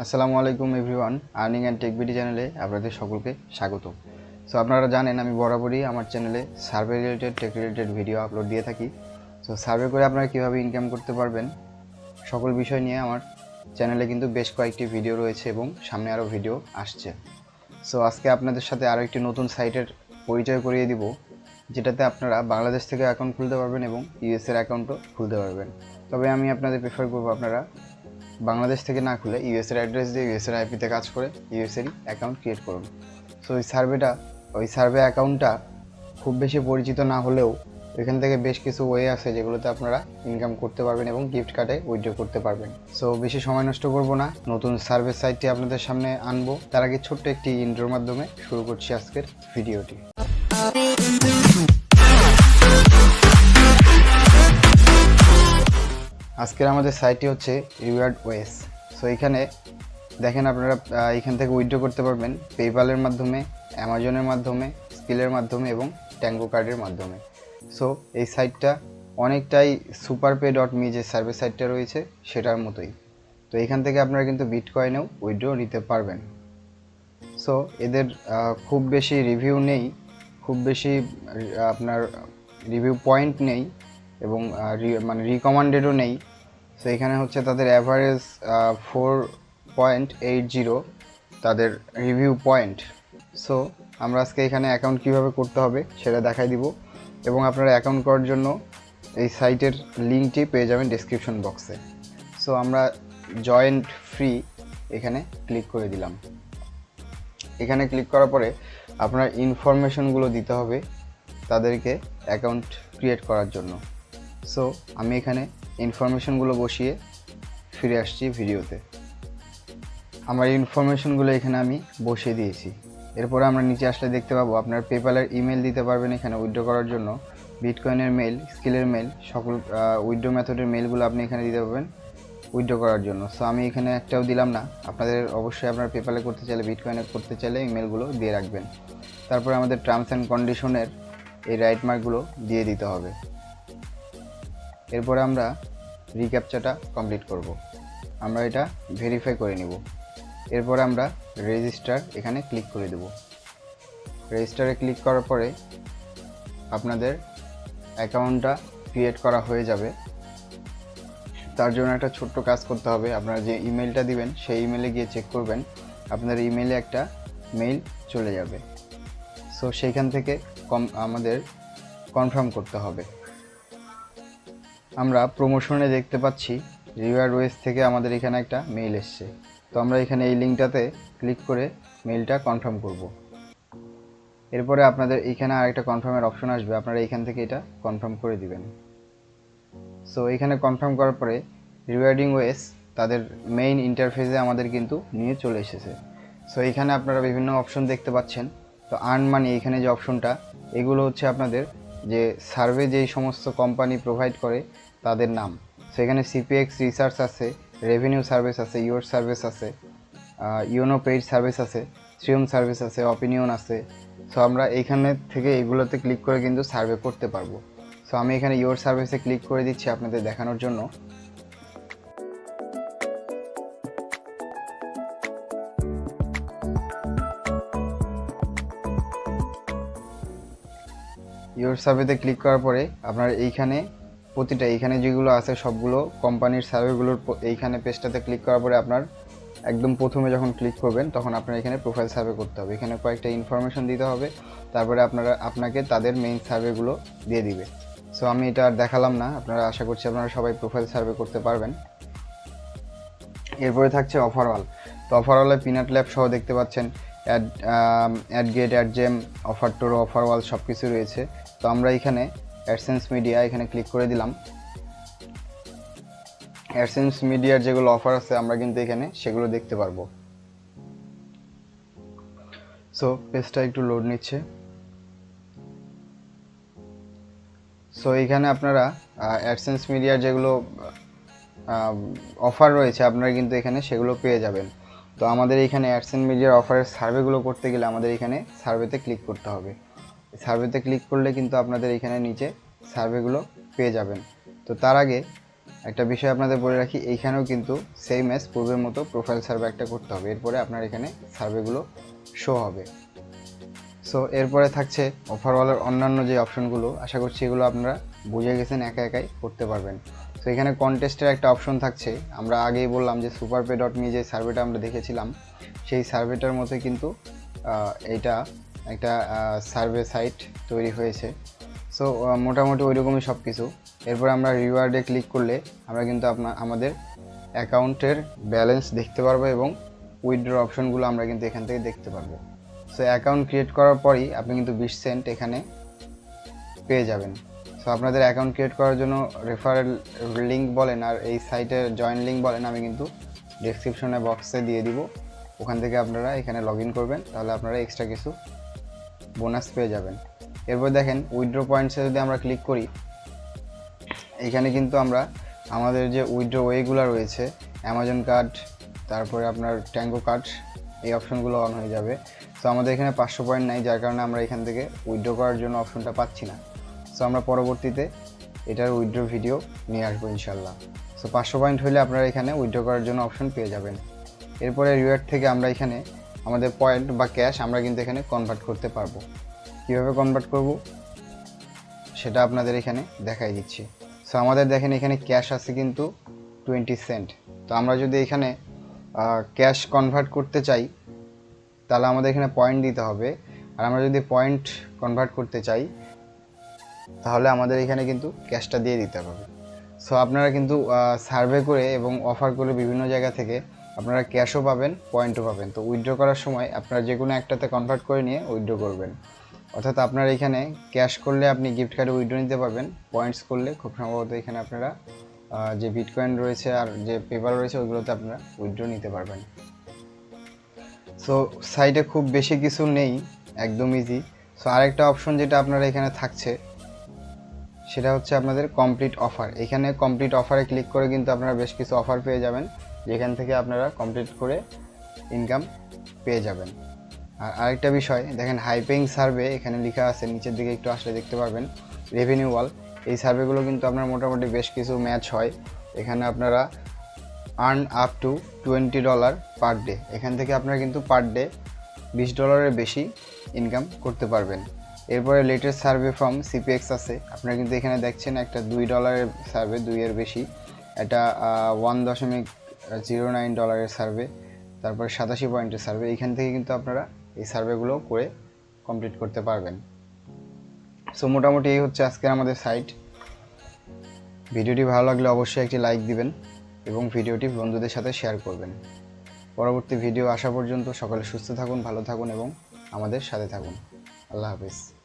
আসসালামু আলাইকুম everyone, earning and tech BD চ্যানেলে আপনাদের সকলকে স্বাগত। সো আপনারা জানেন আমি বরাবরই আমার চ্যানেলে survey related, tech related video upload দিয়ে থাকি। সো সার্ভে করে আপনারা কীভাবে ইনকাম করতে পারবেন, সকল বিষয় নিয়ে আমার চ্যানেলে কিন্তু বেশ কয়েকটি ভিডিও রয়েছে এবং সামনে আরও ভিডিও আসছে। সো আজকে আপনাদের সাথে আরও একটি নতুন সাইটের পরিচয় করিয়ে দিব, যেটাতে আপনারা বাংলাদেশ থেকে অ্যাকাউন্ট খুলতে পারবেন এবং ইউএসের অ্যাকাউন্টও খুলতে পারবেন। তবে আমি আপনাদের প্রেফার করব আপনারা বাংলাদেশ থেকে না খুলে ইউএসের অ্যাড্রেস দিয়ে ইউএসের আইপিতে কাজ করে ইউএসেরই অ্যাকাউন্ট ক্রিয়েট করুন। সো ওই সার্ভেটা ওই সার্ভে অ্যাকাউন্টটা খুব বেশি পরিচিত না হলেও এখান থেকে বেশ কিছু ওয়ে আছে যেগুলোতে আপনারা ইনকাম করতে পারবেন এবং গিফট কার্ডে উইথড্র করতে পারবেন। সো বেশি সময় নষ্ট করব না। নতুন সার্ভে সাইটটি আপনাদের সামনে আনব। তার আগে ছোট্ট একটি ইন্ট্রোর মাধ্যমে শুরু করছি আজকের ভিডিওটি আজকের আমাদের সাইটটি হচ্ছে রিওয়ার্ড ওয়েস সো এখানে দেখেন আপনারা এখান থেকে উইথড্র করতে পারবেন পেপালের মাধ্যমে অ্যামাজনের মাধ্যমে স্কিলের মাধ্যমে এবং ট্যাঙ্গো কার্ডের মাধ্যমে। সো এই সাইটটা অনেকটাই সুপার পে ডট মি যে সার্ভিস সাইটটা রয়েছে, সেটার মতোই। তো, এখান থেকে আপনারা কিন্তু বিটকয়েনেও উইথড্র নিতে পারবেন। সো এদের খুব বেশি রিভিউ নেই, খুব বেশি আপনার রিভিউ পয়েন্ট নেই এবং মানে রিকমান্ডেডও নেই। সো এখানে হচ্ছে তাদের average four point eight zero তাদের রিভিউ পয়েন্ট সো আমরা আজকে এখানে অ্যাকাউন্ট কীভাবে করতে হবে সেটা দেখাই দিব। এবং আপনারা অ্যাকাউন্ট করার জন্য এই সাইটের লিঙ্কটি পেয়ে যাবেন ডিসক্রিপশন বক্সে সো আমরা জয়েন্ট ফ্রি এখানে ক্লিক করে দিলাম। এখানে ক্লিক করার পরে আপনার ইনফরমেশনগুলো দিতে হবে তাদেরকে অ্যাকাউন্ট ক্রিয়েট করার জন্য। সো আমি এখানে ইনফরমেশনগুলো বসিয়ে ফিরে আসছি ভিডিওতে। আমার ইনফরমেশনগুলো এখানে আমি বসিয়ে দিয়েছি। এরপরে আমরা নিচে আসলে দেখতে পাবো, আপনার পেপালের ইমেল দিতে পারবেন এখানে উইড্রো করার জন্য। বিটকয়েনের মেল স্কিলের মেল সকল উইথড্র মেথডের মেলগুলো আপনি এখানে দিতে পারবেন উইথড্র করার জন্য। সো আমি এখানে একটাও দিলাম না। আপনাদের অবশ্যই আপনার পেপালে করতে চাইলে বিটকয়েনে করতে চাইলে ইমেলগুলো দিয়ে রাখবেন। তারপরে আমাদের টার্মস অ্যান্ড কন্ডিশনের এই রাইট মার্কগুলো দিয়ে দিতে হবে। এরপরে আমরা রিক্যাপচাটা কমপ্লিট করব। আমরা এটা ভেরিফাই করে নিব। এরপরে আমরা রেজিস্টার এখানে ক্লিক করে দেব। রেজিস্টারে ক্লিক করার পরে আপনাদের অ্যাকাউন্টটা ক্রিয়েট করা হয়ে যাবে। তার জন্য একটা ছোট্ট কাজ করতে হবে। আপনারা যে ইমেলটা দিবেন, সেই ইমেলে গিয়ে চেক করবেন। আপনার ইমেলে একটা মেইল চলে যাবে। সো সেইখান থেকে কম আমাদের কনফার্ম করতে হবে। আমরা প্রমোশনে দেখতে পাচ্ছি রিওয়ার্ড ওয়েস থেকে আমাদের এখানে একটা মেইল এসছে। তো আমরা এখানে এই লিঙ্কটাতে ক্লিক করে মেইলটা কনফার্ম করব। এরপরে আপনাদের এখানে আর একটা কনফার্মের অপশন আসবে। আপনারা এখান থেকে এটা কনফার্ম করে দিবেন। সো এখানে কনফার্ম করার পরে রিওয়ার্ডিং ওয়েস তাদের মেইন ইন্টারফেসে আমাদের কিন্তু নিয়ে চলে এসেছে। সো এখানে আপনারা বিভিন্ন অপশন দেখতে পাচ্ছেন। তো আর্ন মানি এখানে যে অপশনটা এগুলো হচ্ছে আপনাদের যে সার্ভে যেই সমস্ত কোম্পানি প্রোভাইড করে তাদের নাম। সেখানে সিপিএক্স রিসার্চ আছে রেভিনিউ সার্ভিস আছে ইউর সার্ভিস আছে ইউনো পেইড সার্ভিস আছে শ্রিয়ম সার্ভিস আছে অপিনিয়ন আছে। সো আমরা এইখানে থেকে এগুলোতে ক্লিক করে কিন্তু সার্ভে করতে পারব। সো আমি এখানে ইউর সার্ভিসে ক্লিক করে দিচ্ছি আপনাদের দেখানোর জন্য। ইউর সার্ভেতে ক্লিক করার পরে আপনার এইখানে প্রতিটা এইখানে যেগুলো আছে সবগুলো কোম্পানির সার্ভেগুলোর এইখানে পেজটাতে ক্লিক করার পরে আপনার একদম প্রথমে যখন ক্লিক করবেন, তখন আপনার এখানে প্রোফাইল সার্ভে করতে হবে। এখানে কয়েকটা ইনফরমেশন দিতে হবে, তারপরে আপনারা, আপনাকে তাদের মেইন সার্ভেগুলো দিয়ে দিবে। সো আমি এটা আর দেখালাম না, আপনারা আশা করছি আপনারা সবাই প্রোফাইল সার্ভে করতে পারবেন। এরপরে থাকছে অফারওয়াল তো অফারওয়ালে পিনাট ল্যাব সহ দেখতে পাচ্ছেন add add get add gem offer টোর অফারওয়াল সব কিছু রয়েছে। তো আমরা এখানে অ্যাডসেন্স মিডিয়া এখানে ক্লিক করে দিলাম। অ্যাডসেন্স মিডিয়ার যেগুলো অফার আছে, আমরা কিন্তু এখানে সেগুলো দেখতে পারব। সো পেজটা একটু লোড নিচ্ছে। সো এইখানে আপনারা অ্যাডসেন্স মিডিয়ার যেগুলো অফার রয়েছে, আপনারা কিন্তু এখানে সেগুলো পেয়ে যাবেন। তো আমাদের এখানে অ্যাডসেন্স মিডিয়ার অফারের সার্ভেগুলো করতে গেলে আমাদের এখানে সার্ভেতে ক্লিক করতে হবে। সার্ভেতে ক্লিক করলে কিন্তু আপনাদের এখানে নিচে সার্ভেগুলো পেয়ে যাবেন। তো তার আগে একটা বিষয় আপনাদের বলে রাখি, এইখানেও কিন্তু সেম এস পূর্বের মতো প্রোফাইল সার্ভে একটা করতে হবে। এরপরে আপনার এখানে সার্ভেগুলো শো হবে। সো এরপরে থাকছে অফারওয়ালের অন্যান্য যে অপশনগুলো আশা করছি এগুলো আপনারা বুঝে গেছেন, একা একাই করতে পারবেন। তো এখানে কন্টেস্টের একটা অপশন থাকছে। আমরা আগেই বললাম যে সুপার পে ডট মি যে সার্ভেটা আমরা দেখেছিলাম, সেই সার্ভেটার মধ্যে কিন্তু এইটা একটা সার্ভে সাইট তৈরি হয়েছে। সো মোটামুটি ওইরকমই সব কিছু এরপর আমরা রিওয়ার্ডে ক্লিক করলে আমরা কিন্তু আপনার আমাদের অ্যাকাউন্টের ব্যালেন্স দেখতে পারব এবং উইথড্র অপশনগুলো আমরা কিন্তু এখান থেকে দেখতে পারব। সো অ্যাকাউন্ট ক্রিয়েট করার পরই আপনি কিন্তু বিশ সেন্ট এখানে পেয়ে যাবেন। সো আপনাদের অ্যাকাউন্ট ক্রিয়েট করার জন্য রেফারেল লিঙ্ক বলেন আর এই সাইটের জয়েন লিঙ্ক বলেন, আমি কিন্তু ডেসক্রিপশনে বক্সে দিয়ে দিব। ওখান থেকে আপনারা এখানে লগ করবেন, তাহলে আপনারা এক্সট্রা কিছু বোনাস পেয়ে যাবেন। এরপর দেখেন উইথড্র পয়েন্টসে যদি আমরা ক্লিক করি, এখানে কিন্তু আমরা আমাদের যে উইথড্র ওয়েগুলো রয়েছে অ্যামাজন কার্ড তারপরে আপনার ট্যাঙ্গো কার্ড এই অপশনগুলো অন হয়ে যাবে। সো আমাদের এখানে পাঁচশো পয়েন্ট নাই, যার কারণে আমরা এখান থেকে উইথড্র করার জন্য অপশনটা পাচ্ছি না। সো আমরা পরবর্তীতে এটার উইথড্র ভিডিও নিয়ে আসব ইনশাল্লাহ সো পাঁচশো পয়েন্ট হলে আপনারা এখানে উইথড্র করার জন্য অপশন পেয়ে যাবেন। এরপরে রিওয়ার্ড থেকে আমরা এখানে আমাদের পয়েন্ট বা ক্যাশ আমরা কিন্তু এখানে কনভার্ট করতে পারব। কীভাবে কনভার্ট করব? সেটা আপনাদের এখানে দেখাই দিচ্ছি। সো আমাদের দেখেন এখানে ক্যাশ আছে কিন্তু টোয়েন্টি সেন্ট তো আমরা যদি এখানে ক্যাশ কনভার্ট করতে চাই, তাহলে আমাদের এখানে পয়েন্ট দিতে হবে। আর আমরা যদি পয়েন্ট কনভার্ট করতে চাই, তাহলে আমাদের এখানে কিন্তু ক্যাশটা দিয়ে দিতে হবে। সো আপনারা কিন্তু সার্ভে করে এবং অফার করে বিভিন্ন জায়গা থেকে আপনারা ক্যাশও পাবেন পয়েন্টও পাবেন। তো উইথড্র করার সময় আপনারা যে কোনো একটাতে কনভার্ট করে নিয়ে উইথড্র করবেন। অর্থাৎ আপনার এখানে ক্যাশ করলে আপনি গিফট কার্ডে উইথড্র নিতে পারবেন পয়েন্টস করলে খুব সম্ভবত এখানে আপনারা যে বিটকয়েন রয়েছে আর যে পেপার রয়েছে ওইগুলোতে আপনারা উইথড্র নিতে পারবেন। সো সাইটে খুব বেশি কিছু নেই, একদম ইজি সো আরেকটা অপশন যেটা আপনারা এখানে থাকছে, সেটা হচ্ছে আপনাদের কমপ্লিট অফার এখানে কমপ্লিট অফারে ক্লিক করে কিন্তু আপনারা বেশ কিছু অফার পেয়ে যাবেন। যেখান থেকে আপনারা কমপ্লিট করে ইনকাম পেয়ে যাবেন। আর আরেকটা বিষয়, দেখেন হাইপেইং সার্ভে এখানে লেখা আছে, নিচের দিকে একটু আসলে দেখতে পারবেন রেভিনিউ ওয়াল এই সার্ভেগুলো কিন্তু আপনার মোটামুটি বেশ কিছু ম্যাচ হয়। এখানে আপনারা earn up to twenty dollar per day এখান থেকে আপনারা কিন্তু পার ডে বিশ ডলারের বেশি ইনকাম করতে পারবেন। এরপরে লেটেস্ট সার্ভে ফ্রম সিপিএক্স আছে। আপনারা কিন্তু এখানে দেখছেন একটা দুই ডলারের সার্ভে দুইয়ের বেশি। এটা ওয়ান দশমিক জিরো নাইন ডলারের সার্ভে তারপরে সাতাশি পয়েন্টের সার্ভে এখান থেকে কিন্তু আপনারা এই সার্ভেগুলো করে কমপ্লিট করতে পারবেন। সো মোটামুটি এই হচ্ছে আজকের আমাদের সাইট ভিডিওটি ভালো লাগলে অবশ্যই একটি লাইক দিবেন এবং ভিডিওটি বন্ধুদের সাথে শেয়ার করবেন। পরবর্তী ভিডিও আসা পর্যন্ত সকলে সুস্থ থাকুন, ভালো থাকুন এবং আমাদের সাথে থাকুন। আল্লাহ হাফিজ।